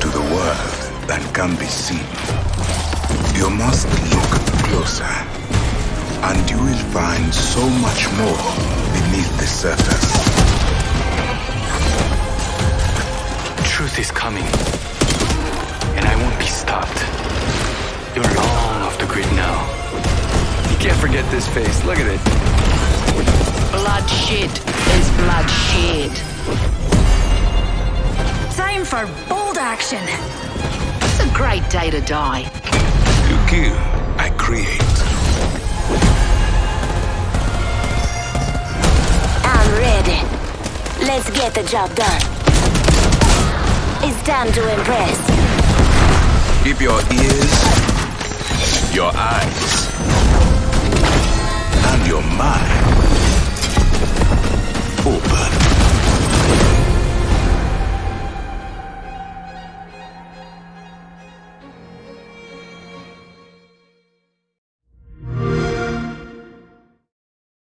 to the world than can be seen. You must look closer, and you will find so much more beneath the surface. Truth is coming, and I won't be stopped. You're long off the grid now. You can't forget this face. Look at it. Blood shit is blood shit. Time for bold action. It's a great day to die. You kill, I create. I'm ready. Let's get the job done. It's time to impress. Keep your ears, your eyes, and your mind